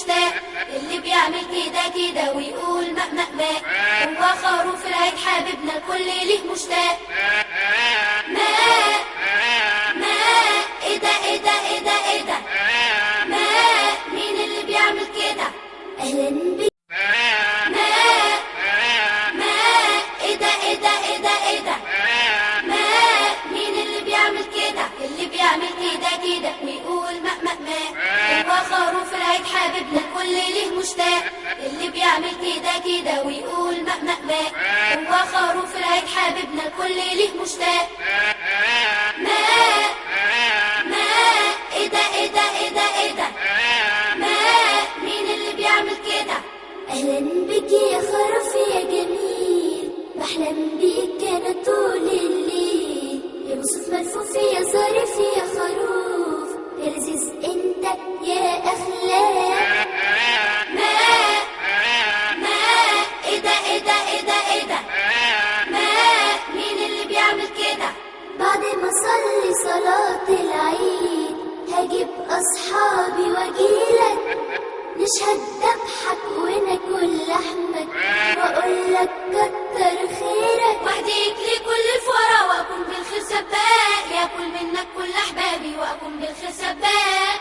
مشتاق اللي بيعمل كده كده ويقول ماء ماء ماء هو خروف العيد حبيبنا الكل ليه مشتاق. حبيبنا الكل ليه مشتاق. ماء ماء إيه ده إيه ده إيه ده إيه ده. ماء مين اللي بيعمل كده؟ أهلا بك يا خروف يا جميل. بحلم بيك أنا طول الليل. يا مصوف ملفوف يا ظريف يا خروف. يا لذيذ أنت يا اخلاق أصلي صلاة العيد. هجيب أصحابي وأجيلك. نشهد ذبحك وناكل لحمك. وأقولك كتر خيرك. وأهديك لكل الفقراء. وأكون بالخير سباق. ياكل منك كل أحبابي. وأكون بالخير سباق.